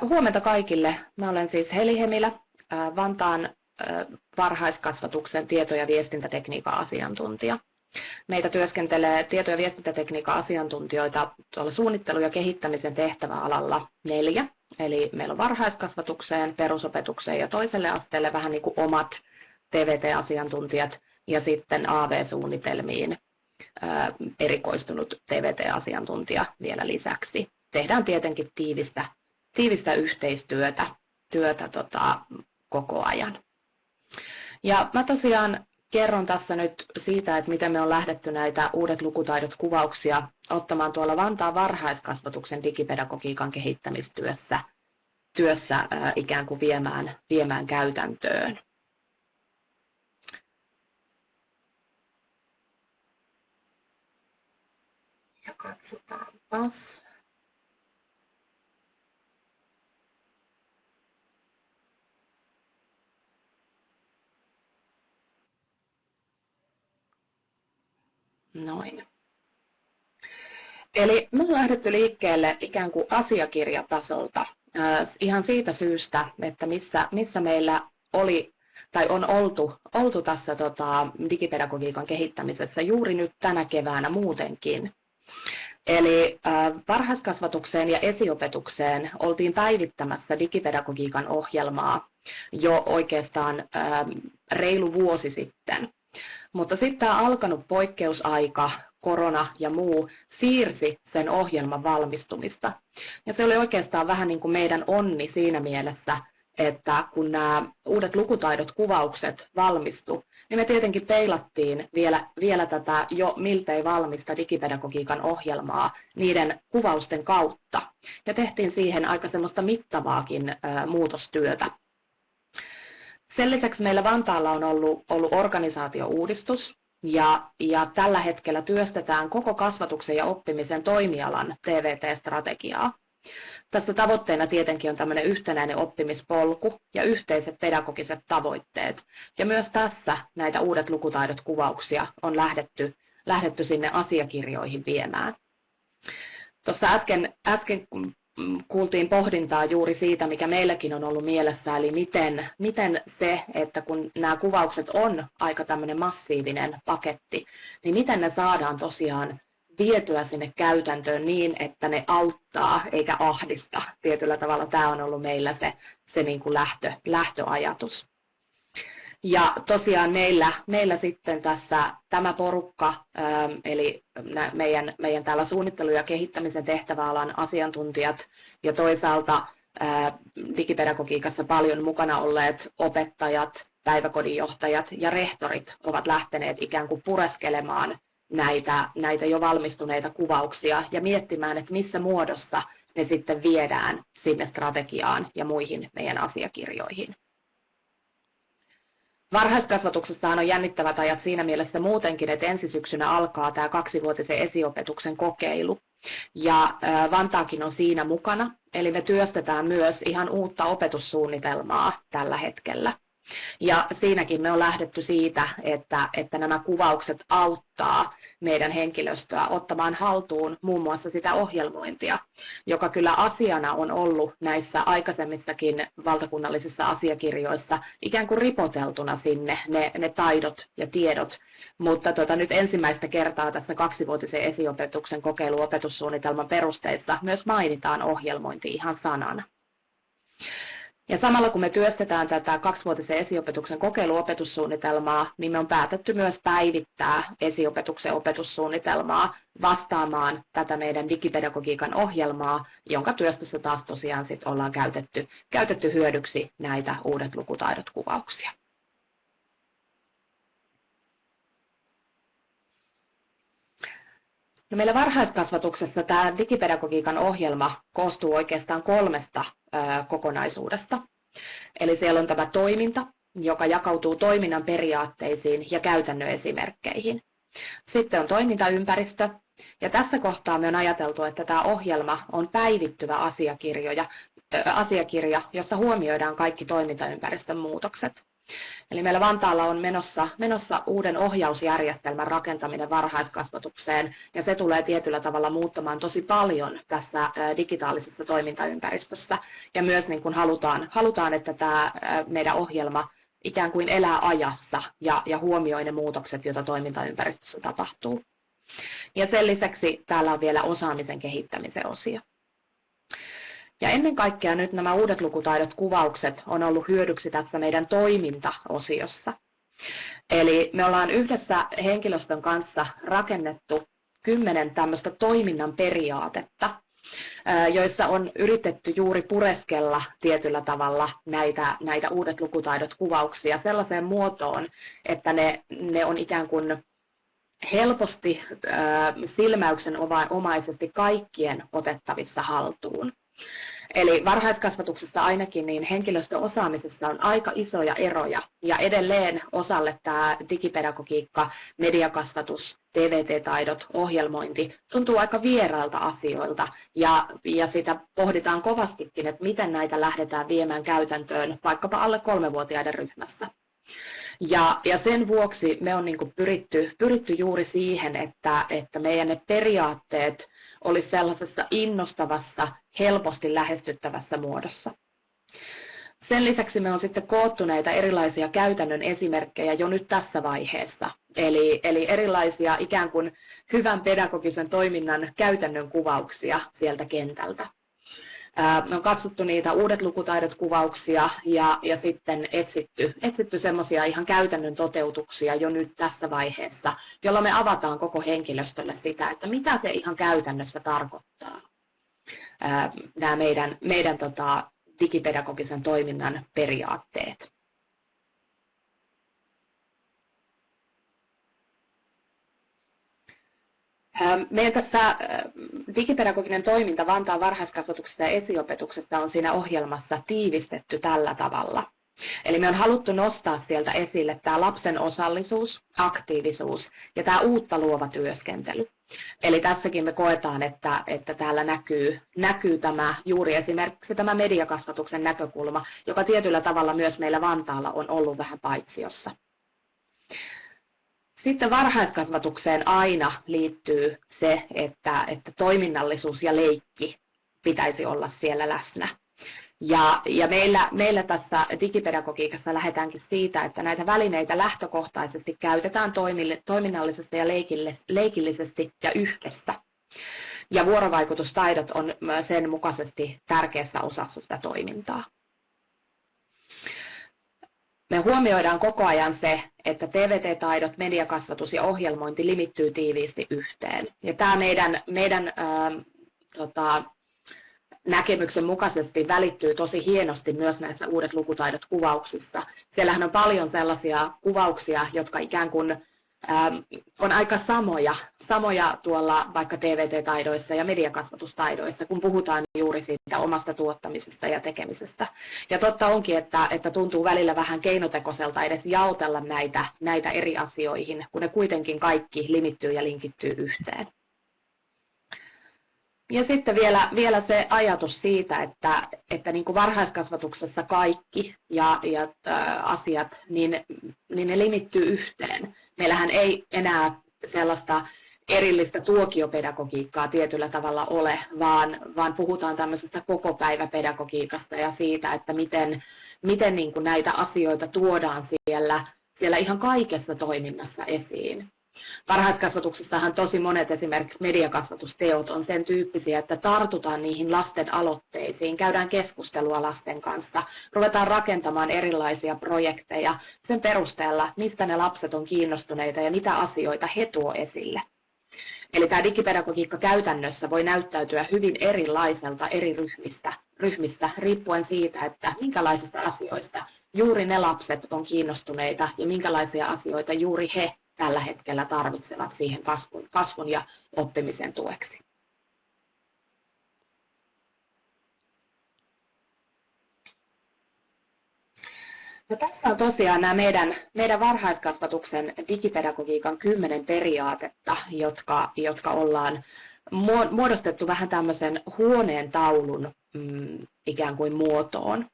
Huomenta kaikille. Mä olen siis Heli Hemilä, Vantaan varhaiskasvatuksen tieto- ja viestintätekniikan asiantuntija. Meitä työskentelee tieto- ja viestintätekniikan asiantuntijoita tuolla suunnittelu- ja kehittämisen tehtäväalalla neljä. Eli meillä on varhaiskasvatukseen, perusopetukseen ja toiselle asteelle vähän niin kuin omat TVT-asiantuntijat ja sitten AV-suunnitelmiin erikoistunut TVT-asiantuntija vielä lisäksi. Tehdään tietenkin tiivistä tiivistä yhteistyötä työtä tota, koko ajan. Ja mä tosiaan kerron tässä nyt siitä, että miten me on lähdetty näitä uudet lukutaidot kuvauksia ottamaan tuolla Vantaan varhaiskasvatuksen digipedagogiikan kehittämistyössä työssä ää, ikään kuin viemään, viemään käytäntöön. Ja katsotaanpa. Noin. Eli me on lähdetty liikkeelle ikään kuin asiakirjatasolta ihan siitä syystä, että missä, missä meillä oli tai on oltu, oltu tässä tota, digipedagogiikan kehittämisessä juuri nyt tänä keväänä muutenkin. Eli äh, varhaiskasvatukseen ja esiopetukseen oltiin päivittämässä digipedagogiikan ohjelmaa jo oikeastaan äh, reilu vuosi sitten. Mutta sitten tämä alkanut poikkeusaika, korona ja muu siirsi sen ohjelman valmistumista. Ja se oli oikeastaan vähän niin kuin meidän onni siinä mielessä, että kun nämä uudet lukutaidot, kuvaukset valmistu, niin me tietenkin peilattiin vielä, vielä tätä jo miltei valmista digipedagogiikan ohjelmaa niiden kuvausten kautta. Ja tehtiin siihen aika semmoista mittavaakin muutostyötä. Sen lisäksi meillä Vantaalla on ollut, ollut organisaatiouudistus, ja, ja tällä hetkellä työstetään koko kasvatuksen ja oppimisen toimialan TVT-strategiaa. Tässä tavoitteena tietenkin on tämmöinen yhtenäinen oppimispolku ja yhteiset pedagogiset tavoitteet. Ja myös tässä näitä uudet lukutaidot kuvauksia on lähdetty, lähdetty sinne asiakirjoihin viemään. Tuossa äsken, äsken kuultiin pohdintaa juuri siitä, mikä meilläkin on ollut mielessä, eli miten, miten se, että kun nämä kuvaukset on aika tämmöinen massiivinen paketti, niin miten ne saadaan tosiaan vietyä sinne käytäntöön niin, että ne auttaa eikä ahdista. Tietyllä tavalla tämä on ollut meillä se, se niin kuin lähtö, lähtöajatus. Ja tosiaan meillä, meillä sitten tässä tämä porukka, ähm, eli meidän, meidän täällä suunnittelu- ja kehittämisen tehtäväalan asiantuntijat ja toisaalta äh, digipedagogiikassa paljon mukana olleet opettajat, päiväkodinjohtajat ja rehtorit ovat lähteneet ikään kuin pureskelemaan näitä, näitä jo valmistuneita kuvauksia ja miettimään, että missä muodossa ne sitten viedään sinne strategiaan ja muihin meidän asiakirjoihin. Varhaiskasvatuksessahan on jännittävät ajat siinä mielessä muutenkin, että ensi syksynä alkaa tämä kaksivuotisen esiopetuksen kokeilu. Ja Vantaakin on siinä mukana, eli me työstetään myös ihan uutta opetussuunnitelmaa tällä hetkellä. Ja siinäkin me on lähdetty siitä, että, että nämä kuvaukset auttaa meidän henkilöstöä ottamaan haltuun muun muassa sitä ohjelmointia, joka kyllä asiana on ollut näissä aikaisemmissakin valtakunnallisissa asiakirjoissa ikään kuin ripoteltuna sinne ne, ne taidot ja tiedot. Mutta tota, nyt ensimmäistä kertaa tässä kaksivuotisen esiopetuksen kokeiluopetussuunnitelman perusteissa myös mainitaan ohjelmointi ihan sanana. Ja samalla kun me työstetään tätä kaksivuotisen esiopetuksen kokeiluopetussuunnitelmaa, niin me on päätetty myös päivittää esiopetuksen opetussuunnitelmaa vastaamaan tätä meidän digipedagogiikan ohjelmaa, jonka työstössä taas tosiaan sit ollaan käytetty, käytetty hyödyksi näitä uudet lukutaidot kuvauksia. No meillä varhaiskasvatuksessa tämä digipedagogiikan ohjelma koostuu oikeastaan kolmesta kokonaisuudesta. Eli siellä on tämä toiminta, joka jakautuu toiminnan periaatteisiin ja käytännön esimerkkeihin. Sitten on toimintaympäristö, ja tässä kohtaa me on ajateltu, että tämä ohjelma on päivittyvä asiakirja, jossa huomioidaan kaikki toimintaympäristön muutokset. Eli meillä Vantaalla on menossa, menossa uuden ohjausjärjestelmän rakentaminen varhaiskasvatukseen, ja se tulee tietyllä tavalla muuttamaan tosi paljon tässä digitaalisessa toimintaympäristössä. Ja myös niin kuin halutaan, halutaan, että tämä meidän ohjelma ikään kuin elää ajassa ja, ja huomioi ne muutokset, joita toimintaympäristössä tapahtuu. Ja sen lisäksi täällä on vielä osaamisen kehittämisen osio. Ja ennen kaikkea nyt nämä uudet lukutaidot, kuvaukset on ollut hyödyksi tässä meidän toimintaosiossa. Eli me ollaan yhdessä henkilöstön kanssa rakennettu kymmenen tämmöistä toiminnan periaatetta, joissa on yritetty juuri pureskella tietyllä tavalla näitä, näitä uudet lukutaidot, kuvauksia sellaiseen muotoon, että ne, ne on ikään kuin helposti silmäyksen omaisesti kaikkien otettavissa haltuun. Eli varhaiskasvatuksessa ainakin niin henkilöstöosaamisessa on aika isoja eroja ja edelleen osalle tämä digipedagogiikka, mediakasvatus, TVT-taidot, ohjelmointi tuntuu aika vierailta asioilta ja, ja sitä pohditaan kovastikin, että miten näitä lähdetään viemään käytäntöön vaikkapa alle kolmevuotiaiden ryhmässä. Ja, ja sen vuoksi me on niin pyritty, pyritty juuri siihen, että, että meidän ne periaatteet olisi sellaisessa innostavassa, helposti lähestyttävässä muodossa. Sen lisäksi me on sitten koottu näitä erilaisia käytännön esimerkkejä jo nyt tässä vaiheessa. Eli, eli erilaisia ikään kuin hyvän pedagogisen toiminnan käytännön kuvauksia sieltä kentältä. Me on katsottu niitä uudet lukutaidot kuvauksia ja, ja sitten etsitty, etsitty semmoisia ihan käytännön toteutuksia jo nyt tässä vaiheessa, jolla me avataan koko henkilöstölle sitä, että mitä se ihan käytännössä tarkoittaa. Nämä meidän, meidän tota, digipedagogisen toiminnan periaatteet. Meidän tässä digipedagoginen toiminta Vantaan varhaiskasvatuksessa ja esiopetuksessa on siinä ohjelmassa tiivistetty tällä tavalla. Eli me on haluttu nostaa sieltä esille tämä lapsen osallisuus, aktiivisuus ja tämä uutta luova työskentely. Eli tässäkin me koetaan, että, että täällä näkyy, näkyy tämä juuri esimerkiksi tämä mediakasvatuksen näkökulma, joka tietyllä tavalla myös meillä Vantaalla on ollut vähän paitsiossa. Sitten varhaiskasvatukseen aina liittyy se, että, että toiminnallisuus ja leikki pitäisi olla siellä läsnä. Ja, ja meillä, meillä tässä digipedagogiikassa lähdetäänkin siitä, että näitä välineitä lähtökohtaisesti käytetään toiminnallisesti ja leikillisesti ja yhdessä. Ja vuorovaikutustaidot on sen mukaisesti tärkeässä osassa sitä toimintaa. Me huomioidaan koko ajan se, että TVT-taidot, mediakasvatus ja ohjelmointi limittyy tiiviisti yhteen. Ja tämä meidän, meidän ää, tota, näkemyksen mukaisesti välittyy tosi hienosti myös näissä uudet lukutaidot kuvauksissa. Siellähän on paljon sellaisia kuvauksia, jotka ikään kuin Ähm, on aika samoja, samoja tuolla vaikka TVT-taidoissa ja mediakasvatustaidoissa, kun puhutaan juuri siitä omasta tuottamisesta ja tekemisestä. Ja totta onkin, että, että tuntuu välillä vähän keinotekoiselta edes jaotella näitä, näitä eri asioihin, kun ne kuitenkin kaikki limittyy ja linkittyy yhteen. Ja sitten vielä, vielä se ajatus siitä, että, että niin kuin varhaiskasvatuksessa kaikki ja, ja asiat, niin, niin ne limittyy yhteen. Meillähän ei enää sellaista erillistä tuokiopedagogiikkaa tietyllä tavalla ole, vaan, vaan puhutaan tämmöisestä koko päiväpedagogiikasta ja siitä, että miten, miten niin kuin näitä asioita tuodaan siellä, siellä ihan kaikessa toiminnassa esiin. Varhaiskasvatuksessahan tosi monet esimerkiksi mediakasvatusteot on sen tyyppisiä, että tartutaan niihin lasten aloitteisiin, käydään keskustelua lasten kanssa, ruvetaan rakentamaan erilaisia projekteja sen perusteella, mistä ne lapset on kiinnostuneita ja mitä asioita he tuo esille. Eli tämä digipedagogiikka käytännössä voi näyttäytyä hyvin erilaiselta eri ryhmistä, ryhmistä riippuen siitä, että minkälaisista asioista juuri ne lapset on kiinnostuneita ja minkälaisia asioita juuri he tällä hetkellä tarvitsevat siihen kasvun, kasvun ja oppimisen tueksi. No, tässä on tosiaan nämä meidän, meidän varhaiskasvatuksen digipedagogiikan kymmenen periaatetta, jotka, jotka ollaan muodostettu vähän tämmöisen huoneen taulun mm, ikään kuin muotoon.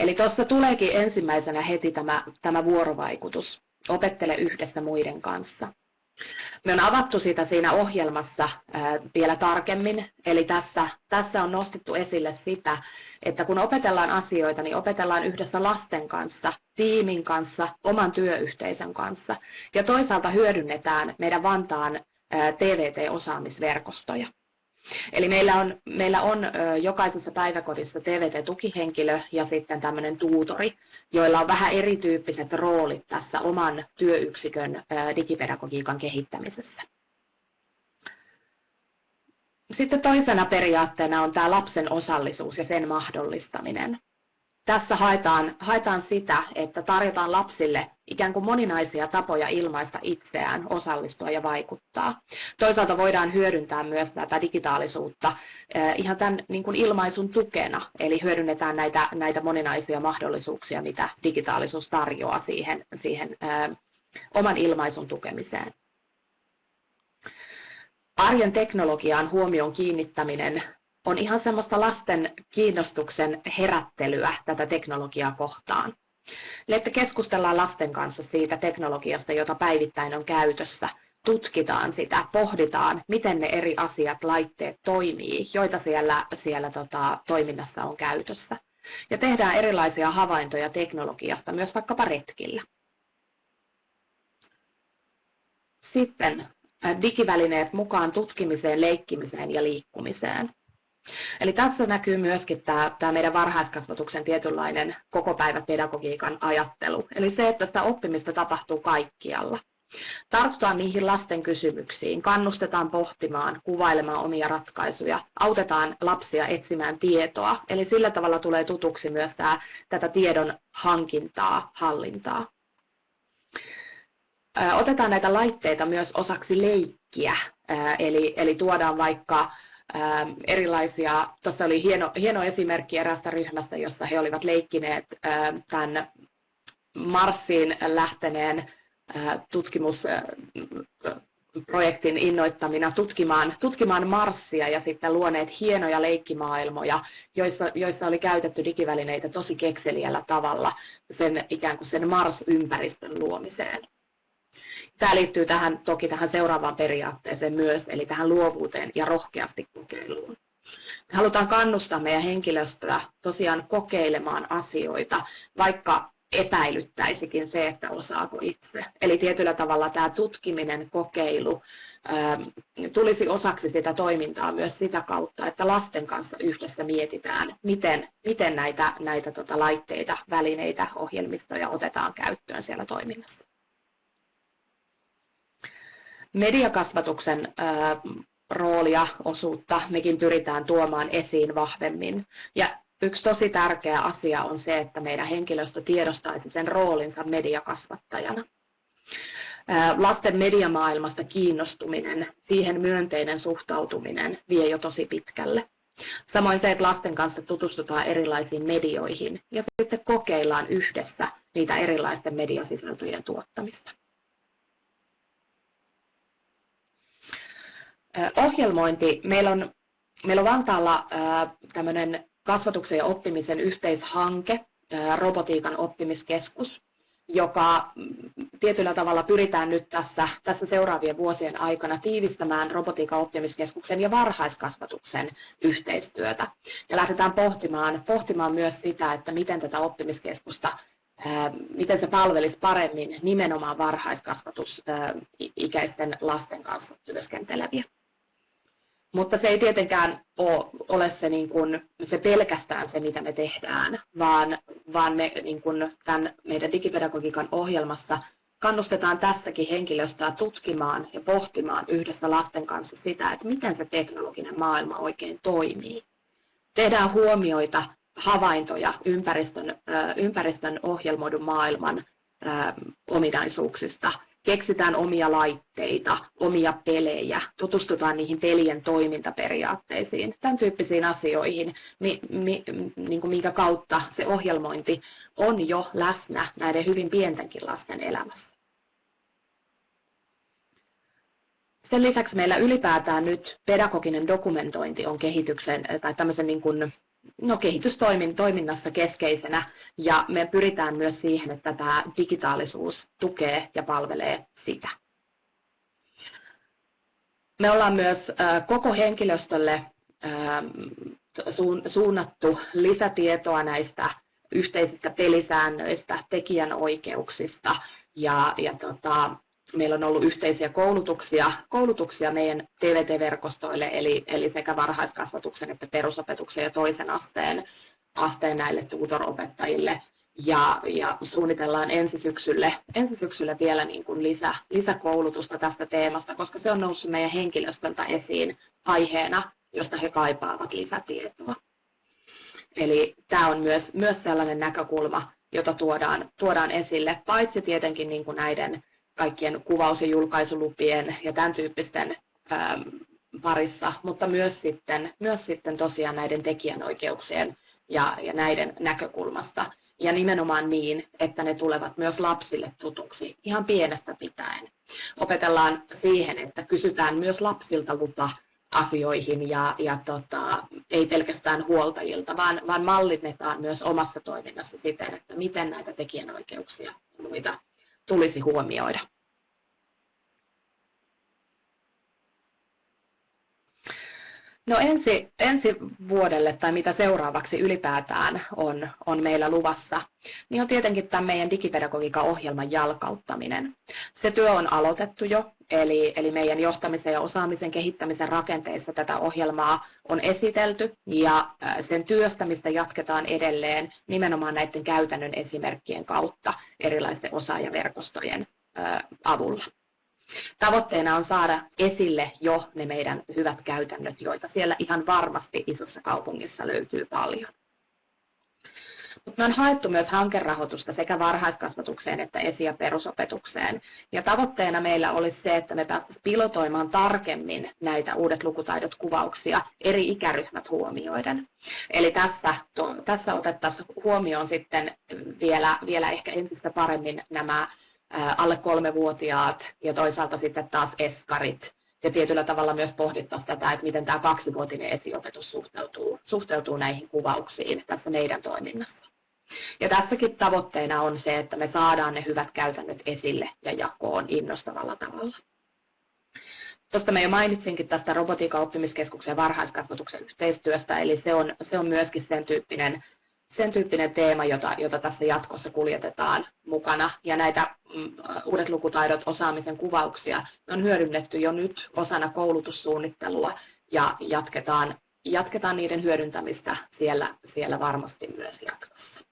Eli tuossa tuleekin ensimmäisenä heti tämä, tämä vuorovaikutus. Opettele yhdessä muiden kanssa. Me on avattu sitä siinä ohjelmassa vielä tarkemmin, eli tässä, tässä on nostettu esille sitä, että kun opetellaan asioita, niin opetellaan yhdessä lasten kanssa, tiimin kanssa, oman työyhteisön kanssa ja toisaalta hyödynnetään meidän Vantaan TVT-osaamisverkostoja. Eli meillä on, meillä on jokaisessa päiväkodissa TVT-tukihenkilö ja sitten tämmöinen tuutori, joilla on vähän erityyppiset roolit tässä oman työyksikön digipedagogiikan kehittämisessä. Sitten toisena periaatteena on tämä lapsen osallisuus ja sen mahdollistaminen tässä haetaan, haetaan sitä, että tarjotaan lapsille ikään kuin moninaisia tapoja ilmaista itseään, osallistua ja vaikuttaa. Toisaalta voidaan hyödyntää myös tätä digitaalisuutta eh, ihan tämän niin kuin ilmaisun tukena, eli hyödynnetään näitä, näitä moninaisia mahdollisuuksia, mitä digitaalisuus tarjoaa siihen, siihen ää, eh, oman ilmaisun tukemiseen. Arjen teknologiaan huomion kiinnittäminen on ihan semmoista lasten kiinnostuksen herättelyä tätä teknologiaa kohtaan. Eli että keskustellaan lasten kanssa siitä teknologiasta, jota päivittäin on käytössä, tutkitaan sitä, pohditaan, miten ne eri asiat, laitteet toimii, joita siellä, siellä tota, toiminnassa on käytössä. Ja tehdään erilaisia havaintoja teknologiasta myös vaikkapa retkillä. Sitten digivälineet mukaan tutkimiseen, leikkimiseen ja liikkumiseen. Eli tässä näkyy myöskin tämä, tämä meidän varhaiskasvatuksen tietynlainen koko päivä pedagogiikan ajattelu. Eli se, että sitä oppimista tapahtuu kaikkialla. Tartutaan niihin lasten kysymyksiin, kannustetaan pohtimaan, kuvailemaan omia ratkaisuja, autetaan lapsia etsimään tietoa. Eli sillä tavalla tulee tutuksi myös tämä, tätä tiedon hankintaa, hallintaa. Otetaan näitä laitteita myös osaksi leikkiä, eli, eli tuodaan vaikka Ähm, erilaisia, tuossa oli hieno, hieno esimerkki eräästä ryhmästä, jossa he olivat leikkineet ähm, tämän Marsiin lähteneen äh, tutkimusprojektin innoittamina tutkimaan, tutkimaan Marsia ja sitten luoneet hienoja leikkimaailmoja, joissa, joissa oli käytetty digivälineitä tosi kekseliällä tavalla sen ikään kuin sen Mars-ympäristön luomiseen. Tämä liittyy tähän, toki tähän seuraavaan periaatteeseen myös, eli tähän luovuuteen ja rohkeasti kokeiluun. Me halutaan kannustaa meidän henkilöstöä tosiaan kokeilemaan asioita, vaikka epäilyttäisikin se, että osaako itse. Eli tietyllä tavalla tämä tutkiminen, kokeilu ähm, tulisi osaksi sitä toimintaa myös sitä kautta, että lasten kanssa yhdessä mietitään, miten, miten näitä, näitä tota laitteita, välineitä, ohjelmistoja otetaan käyttöön siellä toiminnassa mediakasvatuksen roolia, osuutta mekin pyritään tuomaan esiin vahvemmin. Ja yksi tosi tärkeä asia on se, että meidän henkilöstö tiedostaisi sen roolinsa mediakasvattajana. Lasten mediamaailmasta kiinnostuminen, siihen myönteinen suhtautuminen vie jo tosi pitkälle. Samoin se, että lasten kanssa tutustutaan erilaisiin medioihin ja sitten kokeillaan yhdessä niitä erilaisten mediasisältöjen tuottamista. Ohjelmointi. Meillä on, meillä on Vantaalla tämmöinen kasvatuksen ja oppimisen yhteishanke, robotiikan oppimiskeskus, joka mm, tietyllä tavalla pyritään nyt tässä, tässä seuraavien vuosien aikana tiivistämään robotiikan oppimiskeskuksen ja varhaiskasvatuksen yhteistyötä. Ja lähdetään pohtimaan, pohtimaan myös sitä, että miten tätä oppimiskeskusta miten se palvelisi paremmin nimenomaan varhaiskasvatusikäisten lasten kanssa työskenteleviä. Mutta se ei tietenkään ole se, niin kuin, se pelkästään se, mitä me tehdään, vaan, vaan me niin kuin tämän meidän digipedagogiikan ohjelmassa kannustetaan tässäkin henkilöstöä tutkimaan ja pohtimaan yhdessä lasten kanssa sitä, että miten se teknologinen maailma oikein toimii. Tehdään huomioita, havaintoja ympäristön, ympäristön ohjelmoidun maailman ominaisuuksista – keksitään omia laitteita, omia pelejä, tutustutaan niihin pelien toimintaperiaatteisiin, tämän tyyppisiin asioihin, mi, mi, niin kuin minkä kautta se ohjelmointi on jo läsnä näiden hyvin pientenkin lasten elämässä. Sen lisäksi meillä ylipäätään nyt pedagoginen dokumentointi on kehityksen tai tämmöisen niin kuin no, kehitystoiminnassa keskeisenä ja me pyritään myös siihen, että tämä digitaalisuus tukee ja palvelee sitä. Me ollaan myös koko henkilöstölle suunnattu lisätietoa näistä yhteisistä pelisäännöistä, tekijänoikeuksista ja, ja tota, meillä on ollut yhteisiä koulutuksia, koulutuksia meidän TVT-verkostoille, eli, eli sekä varhaiskasvatuksen että perusopetuksen ja toisen asteen, asteen näille tutoropettajille. Ja, ja suunnitellaan ensi syksylle, ensi syksylle vielä niin kuin lisä, lisäkoulutusta tästä teemasta, koska se on noussut meidän henkilöstöltä esiin aiheena, josta he kaipaavat lisätietoa. Eli tämä on myös, myös sellainen näkökulma, jota tuodaan, tuodaan esille, paitsi tietenkin niin kuin näiden kaikkien kuvaus- ja julkaisulupien ja tämän tyyppisten ähm, parissa, mutta myös sitten, myös sitten tosiaan näiden tekijänoikeuksien ja, ja näiden näkökulmasta. Ja nimenomaan niin, että ne tulevat myös lapsille tutuksi ihan pienestä pitäen. Opetellaan siihen, että kysytään myös lapsilta lupa asioihin ja, ja tota, ei pelkästään huoltajilta, vaan, vaan mallinnetaan myös omassa toiminnassa siten, että miten näitä tekijänoikeuksia ja muita tulisi huomioida. No ensi, ensi vuodelle tai mitä seuraavaksi ylipäätään on, on meillä luvassa, niin on tietenkin tämä meidän digipedagogiikan ohjelman jalkauttaminen. Se työ on aloitettu jo, eli, eli meidän johtamisen ja osaamisen kehittämisen rakenteissa tätä ohjelmaa on esitelty ja sen työstämistä jatketaan edelleen nimenomaan näiden käytännön esimerkkien kautta erilaisten osaajaverkostojen avulla. Tavoitteena on saada esille jo ne meidän hyvät käytännöt, joita siellä ihan varmasti isossa kaupungissa löytyy paljon. Mutta me on haettu myös hankerahoitusta sekä varhaiskasvatukseen että esi- ja perusopetukseen. Ja tavoitteena meillä olisi se, että me päästäisiin pilotoimaan tarkemmin näitä uudet lukutaidot kuvauksia eri ikäryhmät huomioiden. Eli tässä, tässä otettaisiin huomioon sitten vielä, vielä ehkä entistä paremmin nämä alle kolmevuotiaat ja toisaalta sitten taas eskarit. Ja tietyllä tavalla myös pohdittaisiin tätä, että miten tämä kaksivuotinen esiopetus suhteutuu, suhteutuu näihin kuvauksiin tässä meidän toiminnassa. Ja tässäkin tavoitteena on se, että me saadaan ne hyvät käytännöt esille ja jakoon innostavalla tavalla. Tuosta mä jo mainitsinkin tästä robotiikan oppimiskeskuksen varhaiskasvatuksen yhteistyöstä, eli se on, se on myöskin sen tyyppinen, sen tyyppinen teema, jota, jota tässä jatkossa kuljetetaan mukana. Ja näitä mm, uudet lukutaidot, osaamisen kuvauksia on hyödynnetty jo nyt osana koulutussuunnittelua ja jatketaan, jatketaan niiden hyödyntämistä siellä, siellä varmasti myös jatkossa.